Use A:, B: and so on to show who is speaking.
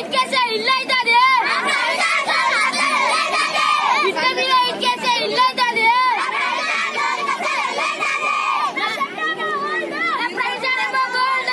A: ఇటుకేసే ఇల్లు అవుతుంది. ఇట్ల మీద ఇటుకేసే ఇల్లు అవుతుంది. ప్రజానేమో గోల్డ్